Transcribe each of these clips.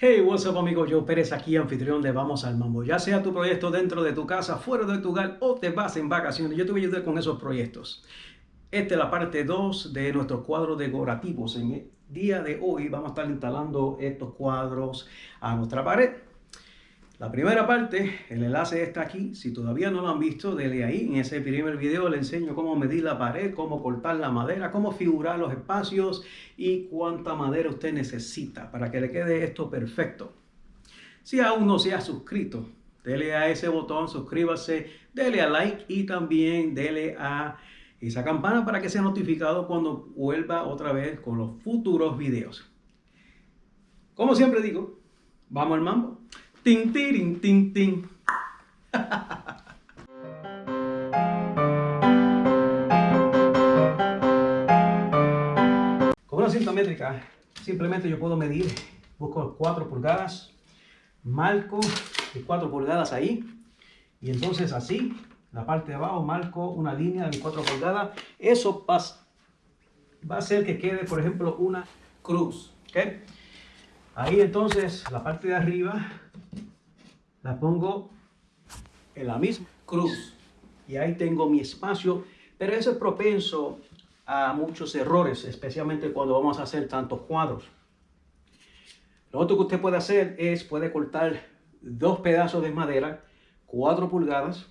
Hey, what's up amigos, yo Pérez aquí, anfitrión de Vamos al Mambo. Ya sea tu proyecto dentro de tu casa, fuera de tu hogar o te vas en vacaciones, yo te voy a ayudar con esos proyectos. Esta es la parte 2 de nuestro cuadro decorativos. En el día de hoy vamos a estar instalando estos cuadros a nuestra pared. La primera parte, el enlace está aquí. Si todavía no lo han visto, denle ahí. En ese primer video le enseño cómo medir la pared, cómo cortar la madera, cómo figurar los espacios y cuánta madera usted necesita para que le quede esto perfecto. Si aún no se ha suscrito, dele a ese botón, suscríbase, dele a like y también dele a esa campana para que sea notificado cuando vuelva otra vez con los futuros videos. Como siempre digo, vamos al mambo. Tin, tin, tin, tin. Con una cinta métrica, simplemente yo puedo medir, busco 4 pulgadas, marco de 4 pulgadas ahí, y entonces así, la parte de abajo, marco una línea de 4 pulgadas. Eso va, va a hacer que quede, por ejemplo, una cruz. ¿okay? Ahí entonces, la parte de arriba, la pongo en la misma cruz. Y ahí tengo mi espacio, pero eso es propenso a muchos errores, especialmente cuando vamos a hacer tantos cuadros. Lo otro que usted puede hacer es, puede cortar dos pedazos de madera, 4 pulgadas,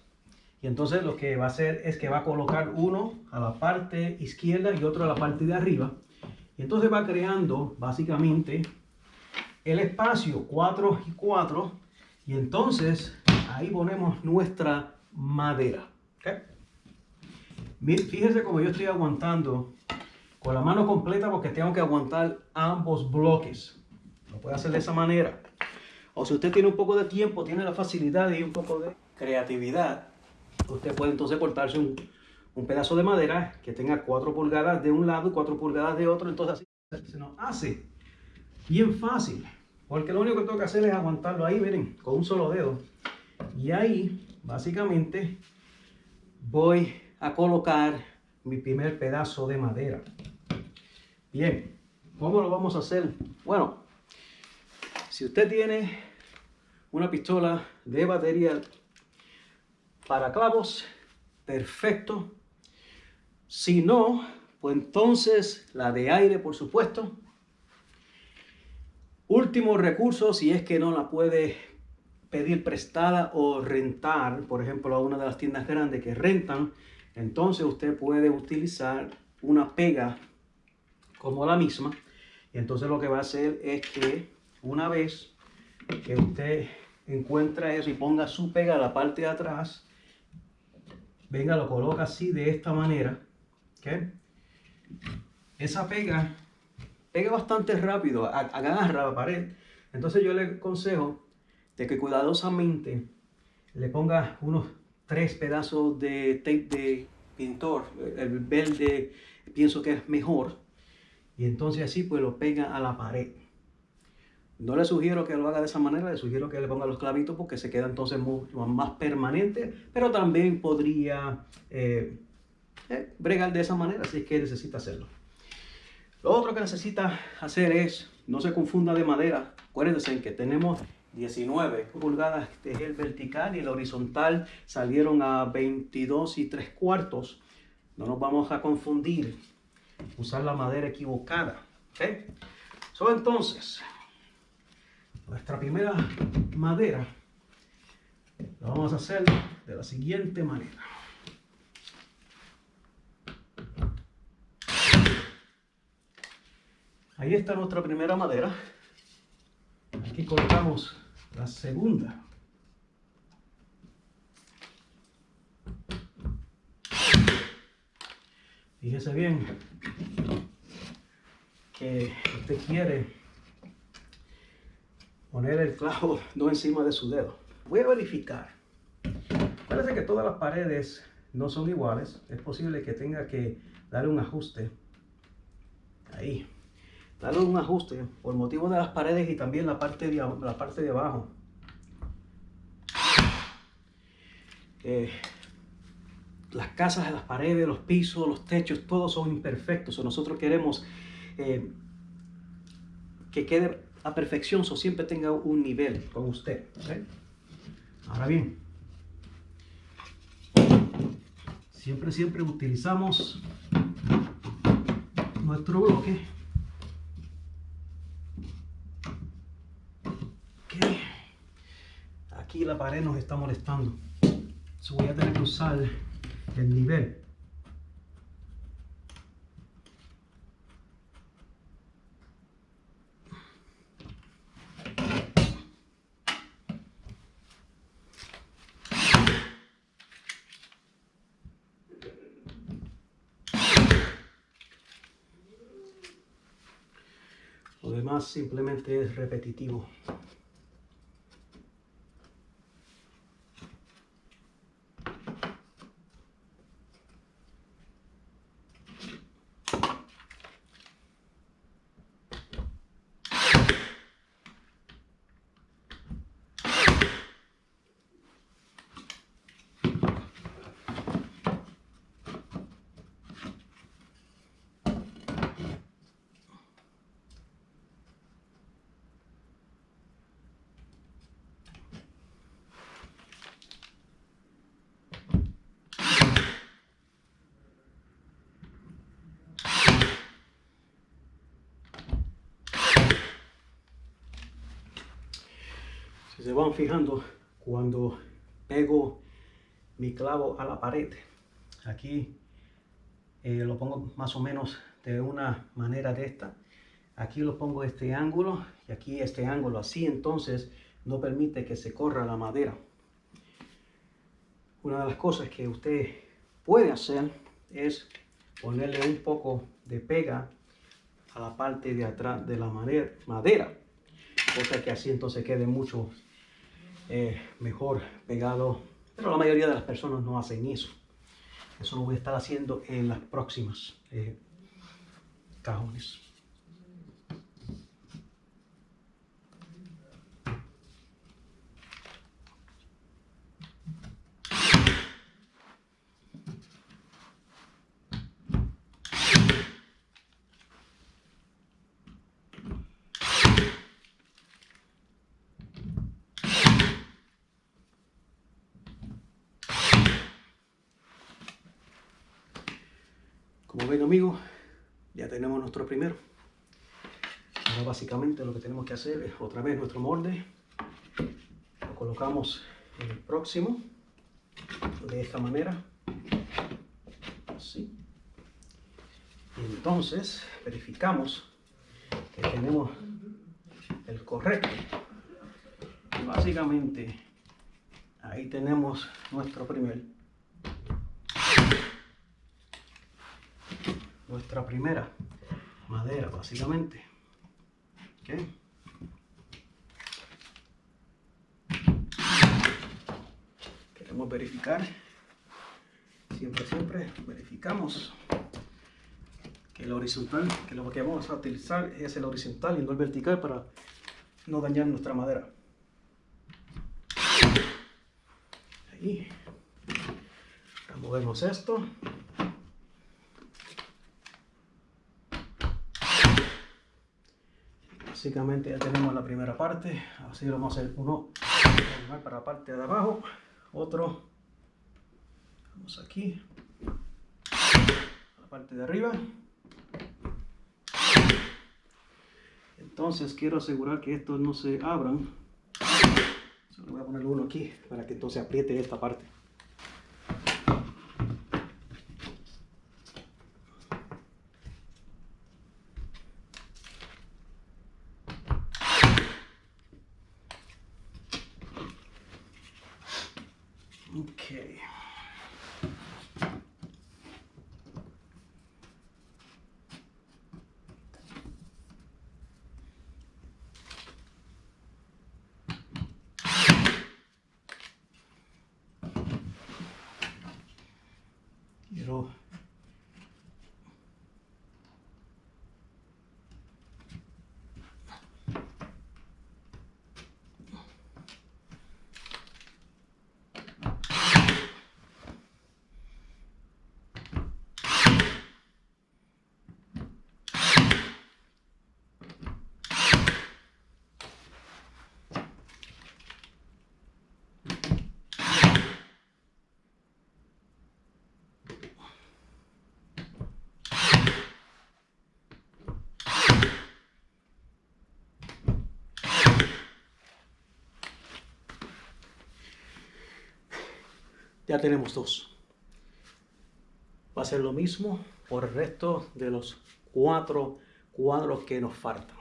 y entonces lo que va a hacer es que va a colocar uno a la parte izquierda y otro a la parte de arriba. Y entonces va creando básicamente el espacio 4 y 4 y entonces ahí ponemos nuestra madera. ¿okay? Fíjese como yo estoy aguantando con la mano completa porque tengo que aguantar ambos bloques. Lo puede hacer de esa manera. O si usted tiene un poco de tiempo, tiene la facilidad y un poco de creatividad, usted puede entonces cortarse un, un pedazo de madera que tenga 4 pulgadas de un lado y 4 pulgadas de otro. Entonces así se nos hace bien fácil. Porque lo único que tengo que hacer es aguantarlo ahí, miren, con un solo dedo. Y ahí, básicamente, voy a colocar mi primer pedazo de madera. Bien, ¿cómo lo vamos a hacer? Bueno, si usted tiene una pistola de batería para clavos, perfecto. Si no, pues entonces la de aire, por supuesto. Último recurso, si es que no la puede pedir prestada o rentar, por ejemplo, a una de las tiendas grandes que rentan, entonces usted puede utilizar una pega como la misma. Y entonces lo que va a hacer es que una vez que usted encuentra eso y ponga su pega a la parte de atrás, venga, lo coloca así de esta manera. ¿okay? Esa pega pega bastante rápido, agarra la pared. Entonces yo le aconsejo de que cuidadosamente le ponga unos tres pedazos de tape de pintor. El verde pienso que es mejor. Y entonces así pues lo pega a la pared. No le sugiero que lo haga de esa manera, le sugiero que le ponga los clavitos porque se queda entonces más permanente, pero también podría eh, eh, bregar de esa manera si es que necesita hacerlo. Lo otro que necesita hacer es, no se confunda de madera, acuérdense que tenemos 19 pulgadas de el vertical y el horizontal salieron a 22 y 3 cuartos. No nos vamos a confundir, usar la madera equivocada. So, entonces, nuestra primera madera la vamos a hacer de la siguiente manera. Ahí está nuestra primera madera. Aquí colocamos la segunda. Fíjese bien que usted quiere poner el clavo no encima de su dedo. Voy a verificar. Parece que todas las paredes no son iguales. Es posible que tenga que darle un ajuste ahí darle un ajuste por motivo de las paredes y también la parte de, la parte de abajo. Eh, las casas, las paredes, los pisos, los techos, todos son imperfectos. Nosotros queremos eh, que quede a perfección, so siempre tenga un nivel con usted. Ahora bien, siempre, siempre utilizamos nuestro bloque. Ok. Aquí la pared nos está molestando. So voy a tener que usar el nivel. Lo demás simplemente es repetitivo. Se van fijando, cuando pego mi clavo a la pared, aquí eh, lo pongo más o menos de una manera de esta. Aquí lo pongo este ángulo y aquí este ángulo así, entonces no permite que se corra la madera. Una de las cosas que usted puede hacer es ponerle un poco de pega a la parte de atrás de la madera, cosa que así entonces quede mucho eh, mejor pegado, pero la mayoría de las personas no hacen eso. Eso lo voy a estar haciendo en las próximas eh, cajones. Ven amigos, ya tenemos nuestro primero. Ahora básicamente lo que tenemos que hacer es otra vez nuestro molde. Lo colocamos en el próximo de esta manera. Así. Y entonces verificamos que tenemos el correcto. Básicamente ahí tenemos nuestro primer nuestra primera madera básicamente. Queremos verificar. Siempre siempre verificamos que el horizontal que lo que vamos a utilizar es el horizontal y no el vertical para no dañar nuestra madera. Ahí. Removemos esto básicamente ya tenemos la primera parte. Así lo vamos a hacer uno. Para la parte de abajo. Otro. Vamos aquí. A la parte de arriba. Entonces quiero asegurar que estos no se abran. Solo voy a poner uno aquí para que entonces apriete esta parte Okay. Quiero Ya tenemos dos. Va a ser lo mismo por el resto de los cuatro cuadros que nos faltan.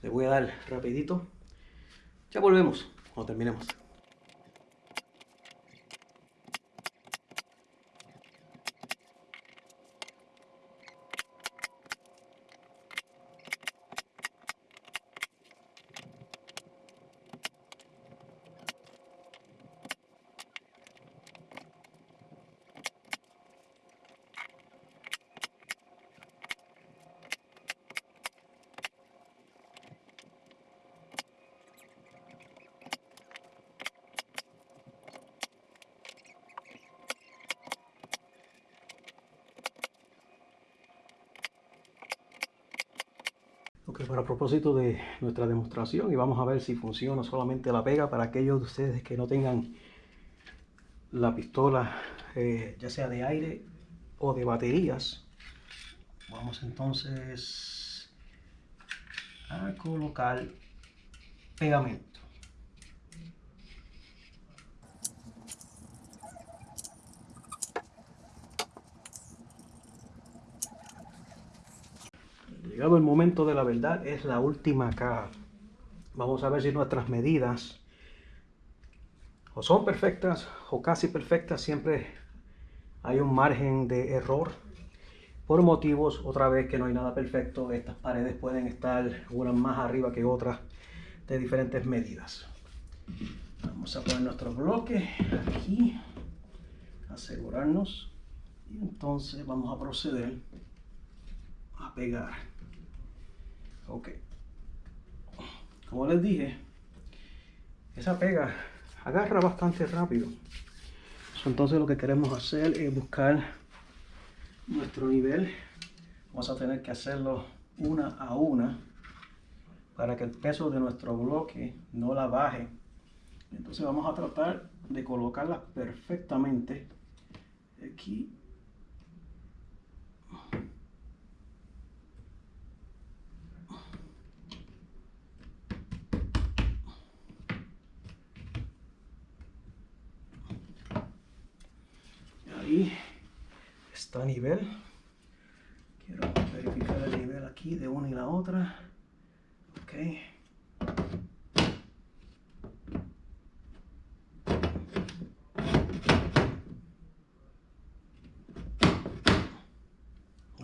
Le voy a dar rapidito. Ya volvemos cuando terminemos. Ok, para propósito de nuestra demostración y vamos a ver si funciona solamente la pega para aquellos de ustedes que no tengan la pistola eh, ya sea de aire o de baterías. Vamos entonces a colocar pegamento Llegado el momento de la verdad, es la última caja. Vamos a ver si nuestras medidas o son perfectas o casi perfectas. Siempre hay un margen de error. Por motivos, otra vez, que no hay nada perfecto. Estas paredes pueden estar unas más arriba que otras de diferentes medidas. Vamos a poner nuestro bloque aquí. Asegurarnos. Y entonces vamos a proceder a pegar. Ok. Como les dije, esa pega agarra bastante rápido. Entonces lo que queremos hacer es buscar nuestro nivel. Vamos a tener que hacerlo una a una para que el peso de nuestro bloque no la baje. Entonces vamos a tratar de colocarla perfectamente aquí a nivel. Quiero verificar el nivel aquí de una y la otra. Ok.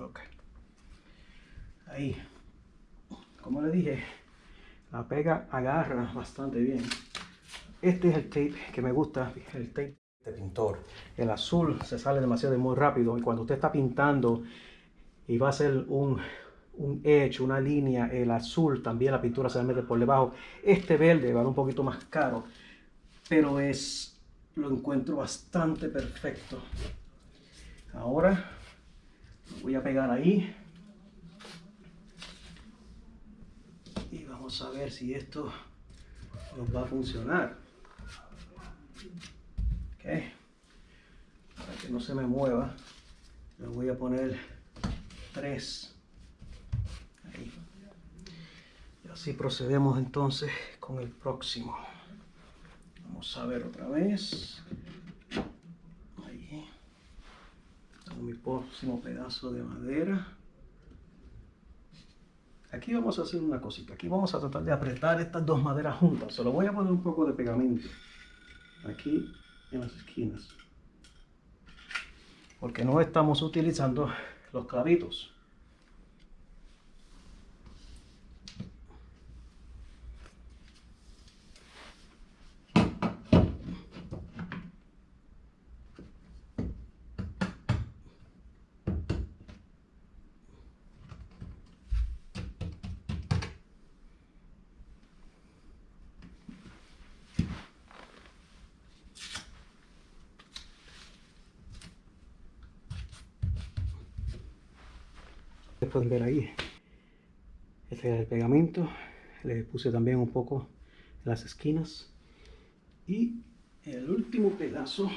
Ok. Ahí. Como le dije, la pega agarra bastante bien. Este es el tape que me gusta, el tape pintor. El azul se sale demasiado muy rápido y cuando usted está pintando y va a hacer un, un edge, una línea, el azul también la pintura se mete por debajo. Este verde va un poquito más caro, pero es lo encuentro bastante perfecto. Ahora voy a pegar ahí. Y vamos a ver si esto nos va a funcionar. No se me mueva, le voy a poner tres. Ahí. Y así procedemos entonces con el próximo. Vamos a ver otra vez. Ahí. Tengo mi próximo pedazo de madera. Aquí vamos a hacer una cosita. Aquí vamos a tratar de apretar estas dos maderas juntas. Se lo voy a poner un poco de pegamento. Aquí en las esquinas. Porque no estamos utilizando los clavitos. Pueden ver ahí. Este es el pegamento. Le puse también un poco las esquinas. Y el último pedazo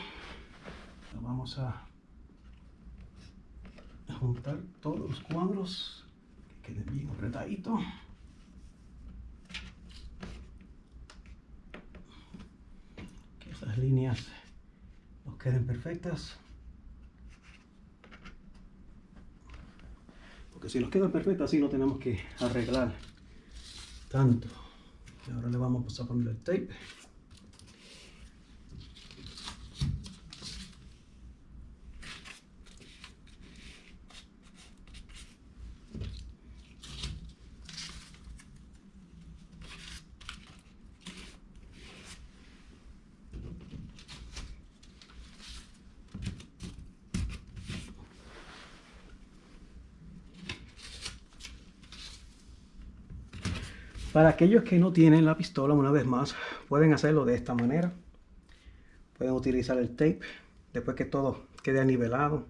lo vamos a juntar todos los cuadros que queden bien apretaditos que esas líneas queden perfectas. Si nos quedan perfectas así no tenemos que arreglar tanto. Y ahora le vamos a poner el tape. Para aquellos que no tienen la pistola, una vez más, pueden hacerlo de esta manera. Pueden utilizar el tape. Después que todo quede nivelado,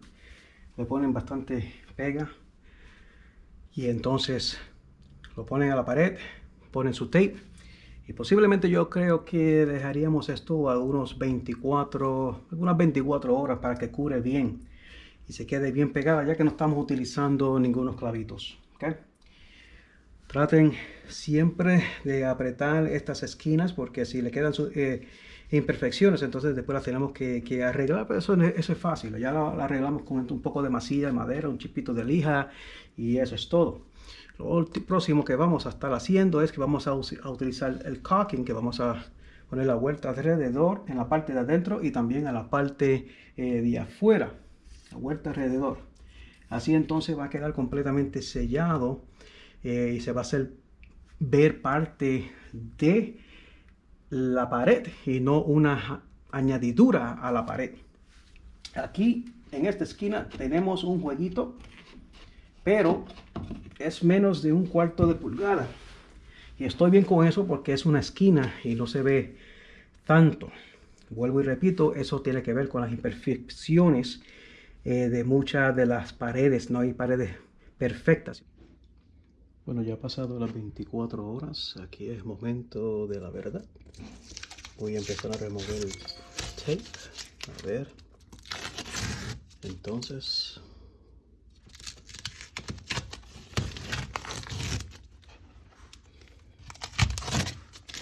le ponen bastante pega. Y entonces lo ponen a la pared, ponen su tape. Y posiblemente yo creo que dejaríamos esto a unos 24, unas 24 horas para que cure bien y se quede bien pegada, ya que no estamos utilizando ningunos clavitos. ¿okay? Traten siempre de apretar estas esquinas porque si le quedan eh, imperfecciones, entonces después las tenemos que, arreglar, pero eso, es fácil. Ya la, arreglamos con un poco de masilla de madera, un chipito de lija y eso es todo. Lo próximo que vamos a estar haciendo es que vamos a, utilizar el caulking, que vamos a poner la vuelta alrededor en la parte de adentro y también a la parte eh, de afuera, la vuelta alrededor. Así entonces va a quedar completamente sellado eh, y se va a hacer ver parte de la pared y no una añadidura a la pared. Aquí en esta esquina tenemos un jueguito, pero es menos de un cuarto de pulgada. Y estoy bien con eso porque es una esquina y no se ve tanto. Vuelvo y repito, eso tiene que ver con las imperfecciones eh, de muchas de las paredes. No hay paredes perfectas. Bueno, ya ha pasado las 24 horas. Aquí es momento de la verdad. Voy a empezar a remover el tape. A ver. Entonces...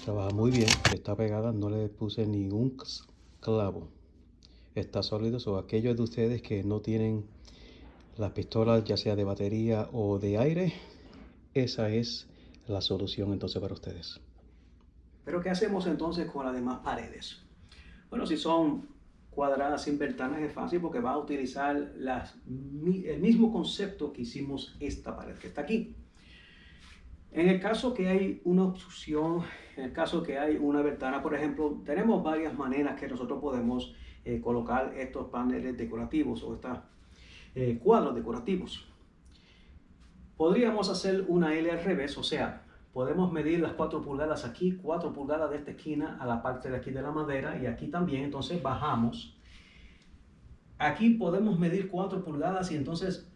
Trabaja muy bien. Está pegada. No le puse ningún clavo. Está sólido. O aquellos de ustedes que no tienen las pistolas ya sea de batería o de aire esa es la solución entonces para ustedes. Pero ¿qué hacemos entonces con las demás paredes? Bueno, si son cuadradas sin ventanas es fácil porque va a utilizar el mismo concepto que hicimos esta pared que está aquí. En el caso que hay una obstrucción, en el caso que hay una ventana, por ejemplo, tenemos varias maneras que nosotros podemos eh, colocar estos paneles decorativos o estos eh, cuadros decorativos. Podríamos hacer una L al revés, o sea, podemos medir las 4 pulgadas aquí, 4 pulgadas de esta esquina a la parte de aquí de la madera y aquí también, entonces bajamos. Aquí podemos medir 4 pulgadas y entonces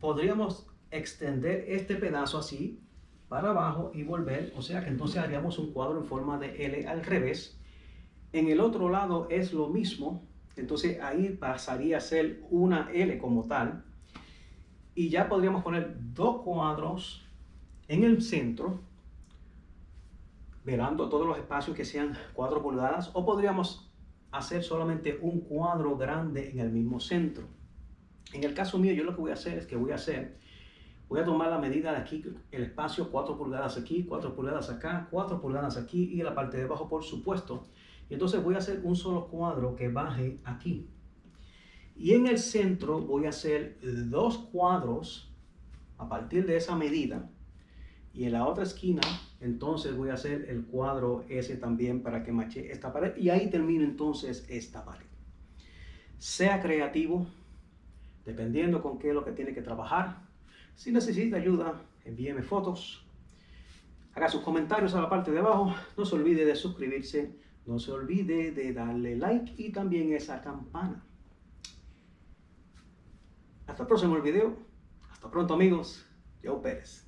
podríamos extender este pedazo así para abajo y volver, o sea que entonces haríamos un cuadro en forma de L al revés. En el otro lado es lo mismo, entonces ahí pasaría a ser una L como tal, y ya podríamos poner dos cuadros en el centro, velando todos los espacios que sean 4 pulgadas, o podríamos hacer solamente un cuadro grande en el mismo centro. En el caso mío, yo lo que voy a hacer es que voy a hacer, voy a tomar la medida de aquí, el espacio 4 pulgadas aquí, 4 pulgadas acá, 4 pulgadas aquí y la parte de abajo por supuesto. Y entonces voy a hacer un solo cuadro que baje aquí. Y en el centro voy a hacer dos cuadros a partir de esa medida. Y en la otra esquina, entonces voy a hacer el cuadro ese también para que mache esta pared. Y ahí termino entonces esta pared. Sea creativo, dependiendo con qué es lo que tiene que trabajar. Si necesita ayuda, envíeme fotos. Haga sus comentarios a la parte de abajo. No se olvide de suscribirse. No se olvide de darle like y también esa campana. Hasta el próximo video. Hasta pronto amigos. Yo Pérez.